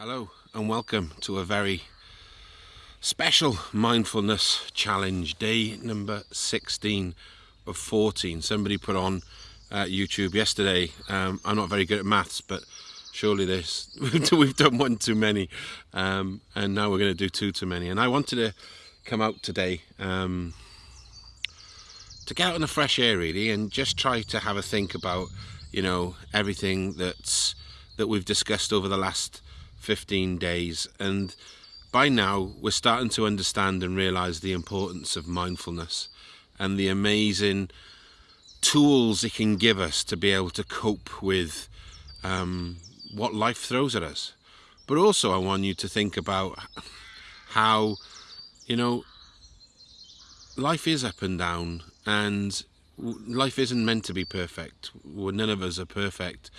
Hello and welcome to a very special mindfulness challenge, day number 16 of 14. Somebody put on uh, YouTube yesterday. Um, I'm not very good at maths, but surely this we've done one too many, um, and now we're going to do two too many. And I wanted to come out today um, to get out in the fresh air, really, and just try to have a think about, you know, everything that's that we've discussed over the last 15 days and by now we're starting to understand and realize the importance of mindfulness and the amazing tools it can give us to be able to cope with um, what life throws at us. But also I want you to think about how you know life is up and down and life isn't meant to be perfect. None of us are perfect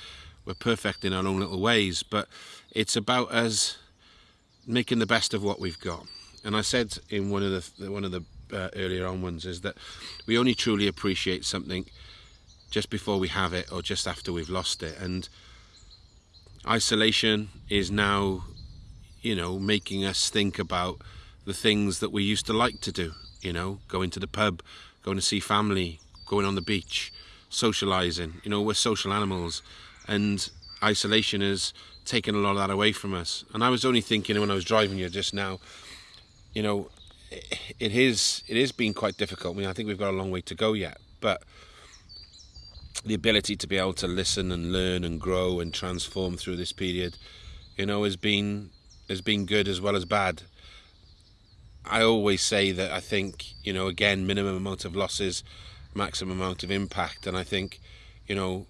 we're perfect in our own little ways, but it's about us making the best of what we've got. And I said in one of the one of the uh, earlier on ones is that we only truly appreciate something just before we have it or just after we've lost it. And isolation is now, you know, making us think about the things that we used to like to do. You know, going to the pub, going to see family, going on the beach, socializing. You know, we're social animals and isolation has taken a lot of that away from us. And I was only thinking when I was driving here just now, you know, it is it is been quite difficult. I mean, I think we've got a long way to go yet, but the ability to be able to listen and learn and grow and transform through this period, you know, has been has been good as well as bad. I always say that I think, you know, again, minimum amount of losses, maximum amount of impact, and I think, you know,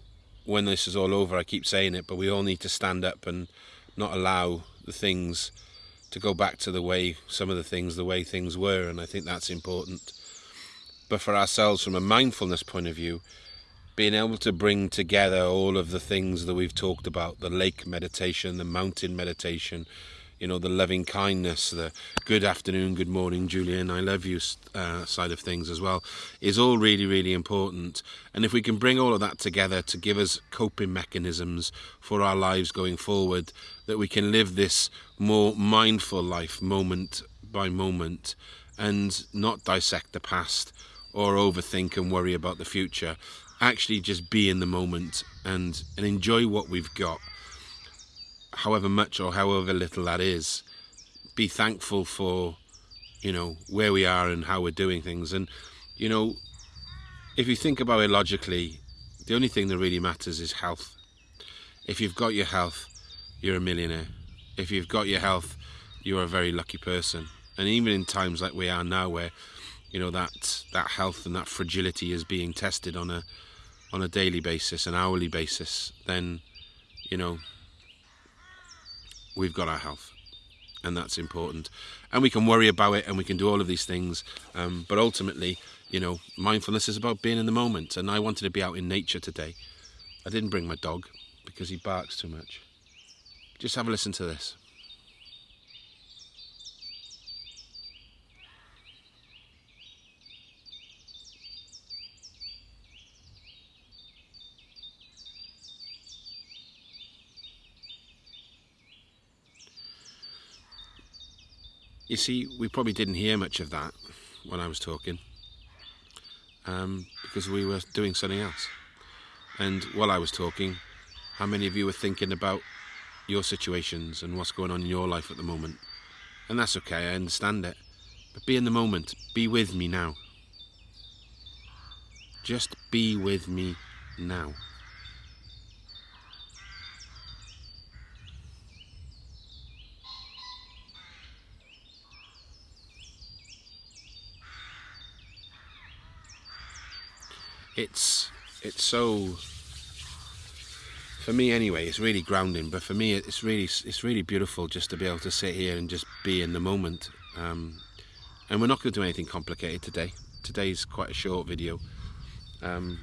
when this is all over, I keep saying it, but we all need to stand up and not allow the things to go back to the way, some of the things, the way things were, and I think that's important. But for ourselves, from a mindfulness point of view, being able to bring together all of the things that we've talked about, the lake meditation, the mountain meditation, you know, the loving kindness, the good afternoon, good morning, Julian, I love you uh, side of things as well, is all really, really important. And if we can bring all of that together to give us coping mechanisms for our lives going forward, that we can live this more mindful life moment by moment and not dissect the past or overthink and worry about the future. Actually, just be in the moment and, and enjoy what we've got however much or however little that is, be thankful for, you know, where we are and how we're doing things. And, you know, if you think about it logically, the only thing that really matters is health. If you've got your health, you're a millionaire. If you've got your health, you're a very lucky person. And even in times like we are now where, you know, that that health and that fragility is being tested on a on a daily basis, an hourly basis, then, you know, we've got our health and that's important. And we can worry about it and we can do all of these things. Um, but ultimately you know mindfulness is about being in the moment. And I wanted to be out in nature today. I didn't bring my dog because he barks too much. Just have a listen to this You see, we probably didn't hear much of that when I was talking um, because we were doing something else. And while I was talking, how many of you were thinking about your situations and what's going on in your life at the moment? And that's okay, I understand it. But be in the moment, be with me now. Just be with me now. It's it's so for me anyway it's really grounding but for me it's really it's really beautiful just to be able to sit here and just be in the moment. Um, and we're not going to do anything complicated today. Today's quite a short video. Um,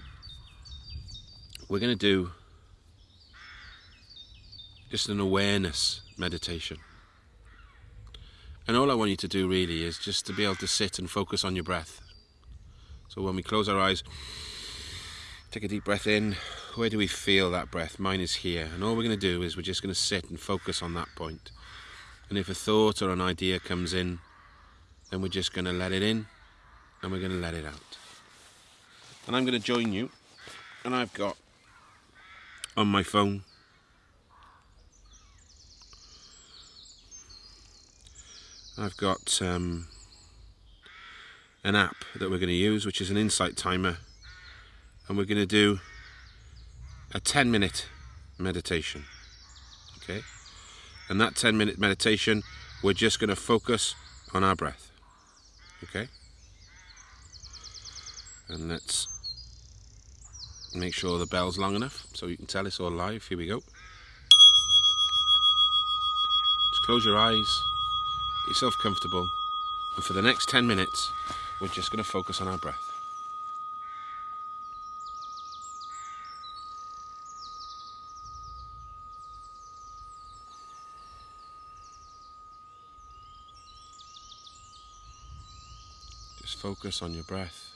we're going to do just an awareness meditation. And all I want you to do really is just to be able to sit and focus on your breath. So when we close our eyes Take a deep breath in. Where do we feel that breath? Mine is here. And all we're going to do is we're just going to sit and focus on that point. And if a thought or an idea comes in, then we're just going to let it in and we're going to let it out. And I'm going to join you. And I've got on my phone I've got um, an app that we're going to use which is an insight timer and we're going to do a 10 minute meditation okay? And that 10 minute meditation we're just going to focus on our breath okay? And let's make sure the bell's long enough so you can tell it's all live. Here we go. Just close your eyes get yourself comfortable. And for the next 10 minutes we're just going to focus on our breath Just focus on your breath.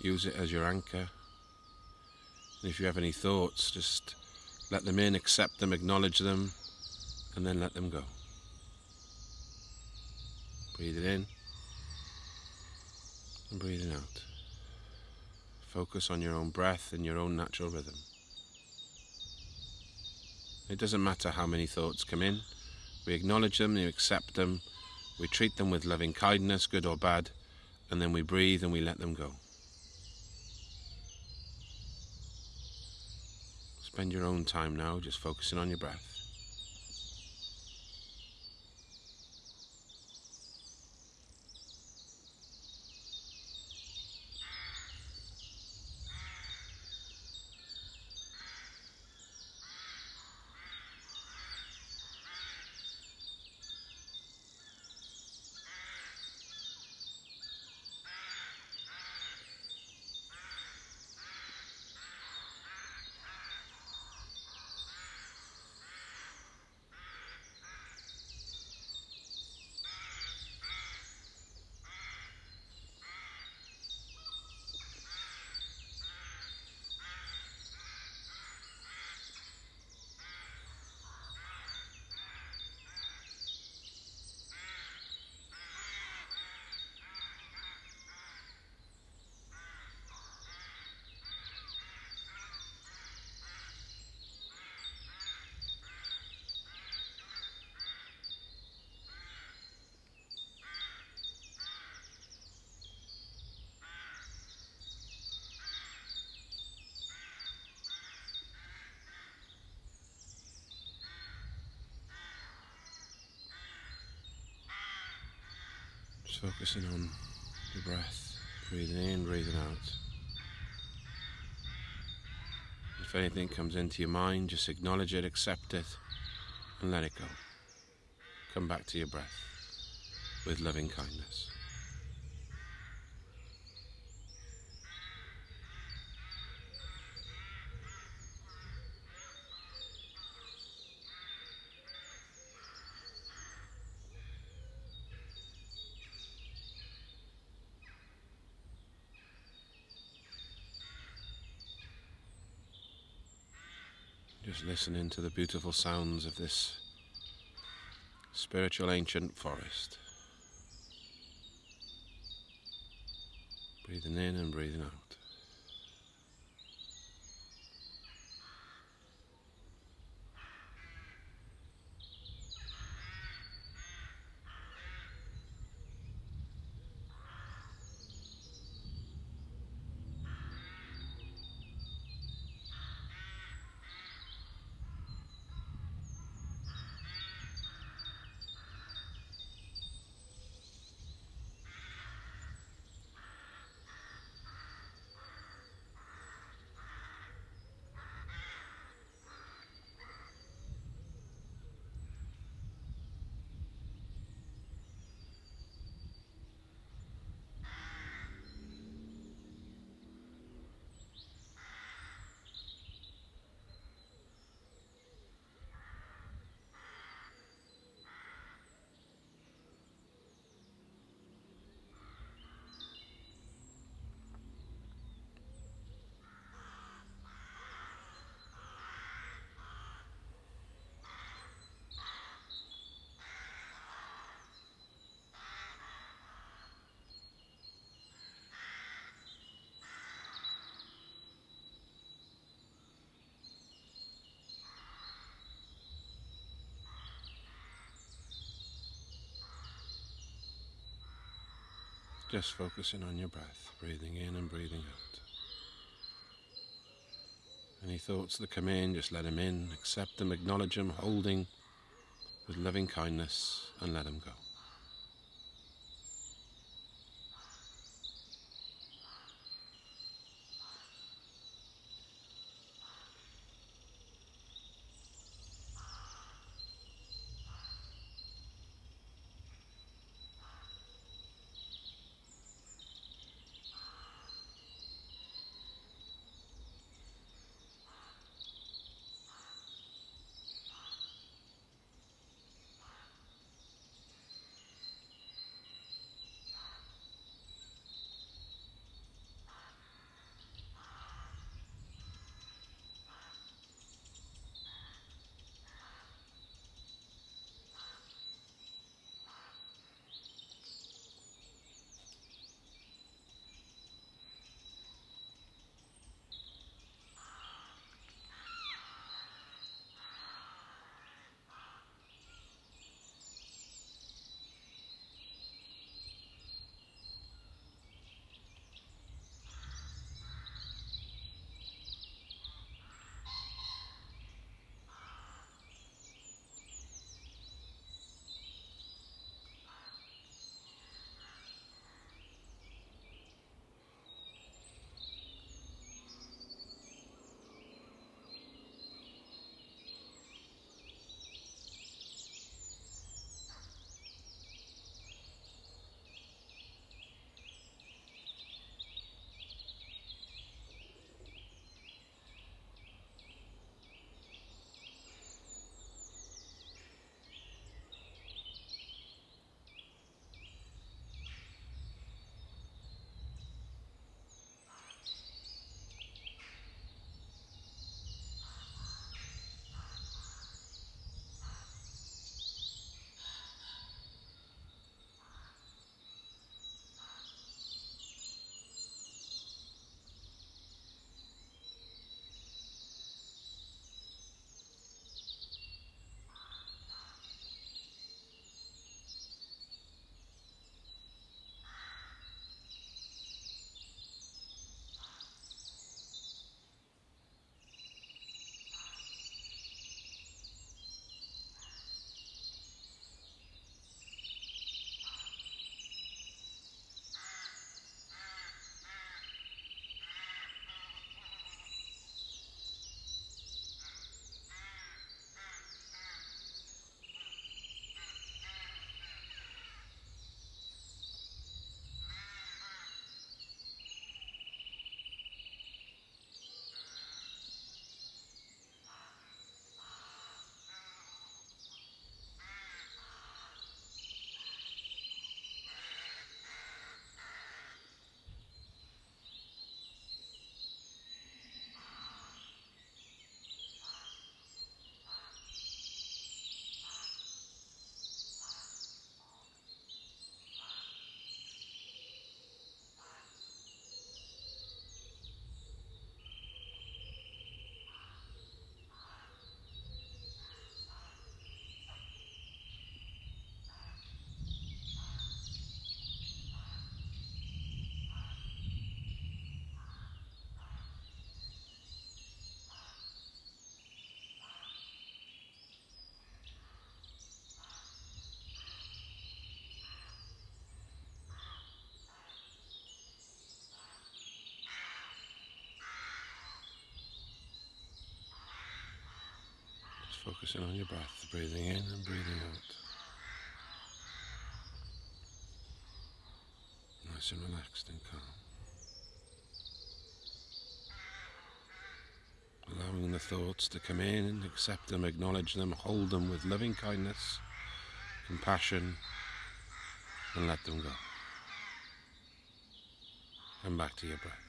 Use it as your anchor. And if you have any thoughts, just let them in, accept them, acknowledge them, and then let them go. Breathe it in and breathing out. Focus on your own breath and your own natural rhythm. It doesn't matter how many thoughts come in, we acknowledge them, we accept them, we treat them with loving kindness, good or bad, and then we breathe and we let them go. Spend your own time now just focusing on your breath. Focusing on your breath, breathing in, breathing out. If anything comes into your mind, just acknowledge it, accept it, and let it go. Come back to your breath with loving kindness. Just listening to the beautiful sounds of this spiritual ancient forest. Breathing in and breathing out. Just focusing on your breath, breathing in and breathing out. Any thoughts that come in, just let them in, accept them, acknowledge them, holding with loving kindness, and let them go. Focusing on your breath, breathing in and breathing out. Nice and relaxed and calm. Allowing the thoughts to come in, and accept them, acknowledge them, hold them with loving kindness, compassion, and let them go. Come back to your breath.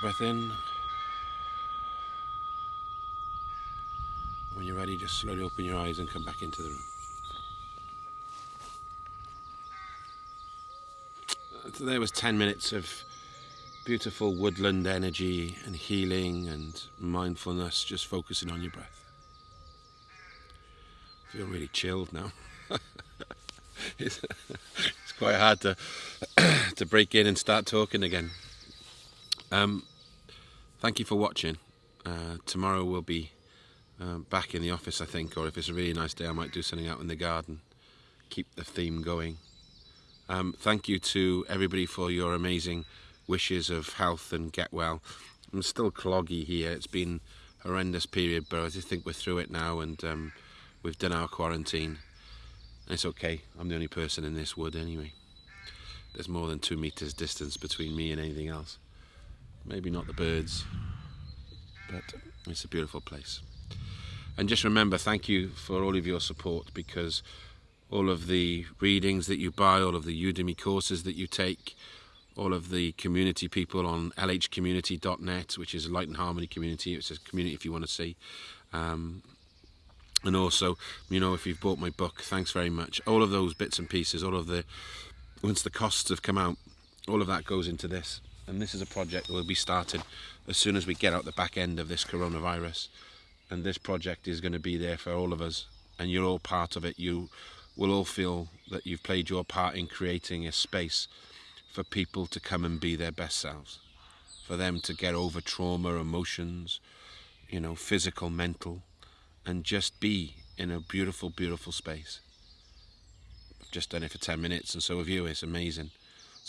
Breath in. When you're ready, just slowly open your eyes and come back into the room. So there was 10 minutes of beautiful woodland energy and healing and mindfulness, just focusing on your breath. I feel really chilled now. it's, it's, quite hard to to break in and start talking again. Um, thank you for watching. Uh, tomorrow we'll be uh, back in the office, I think, or if it's a really nice day, I might do something out in the garden. Keep the theme going. Um, thank you to everybody for your amazing wishes of health and get well. I'm still cloggy here. It's been a horrendous period, but I just think we're through it now and um, we've done our quarantine. It's okay. I'm the only person in this wood anyway. There's more than two meters distance between me and anything else. Maybe not the birds, but it's a beautiful place. And just remember, thank you for all of your support because all of the readings that you buy, all of the Udemy courses that you take, all of the community people on lhcommunity.net, which is a light and harmony community. It's a community if you want to see. Um, and also, you know, if you've bought my book, thanks very much. All of those bits and pieces, all of the, once the costs have come out, all of that goes into this. And this is a project that will be started as soon as we get out the back end of this coronavirus. And this project is going to be there for all of us. And you're all part of it. You will all feel that you've played your part in creating a space for people to come and be their best selves, for them to get over trauma, emotions, you know, physical, mental, and just be in a beautiful, beautiful space. I've just done it for 10 minutes, and so have you. It's amazing.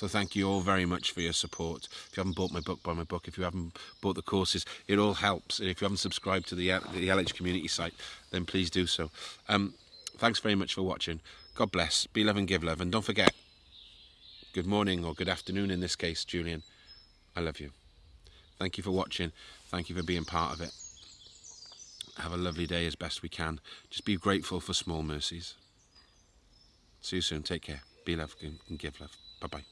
So thank you all very much for your support. If you haven't bought my book, buy my book. If you haven't bought the courses, it all helps. And if you haven't subscribed to the, the LH community site, then please do so. Um, thanks very much for watching. God bless. Be love and give love. And don't forget, good morning or good afternoon in this case, Julian. I love you. Thank you for watching. Thank you for being part of it. Have a lovely day as best we can. Just be grateful for small mercies. See you soon. Take care. Be love and give love. Bye-bye.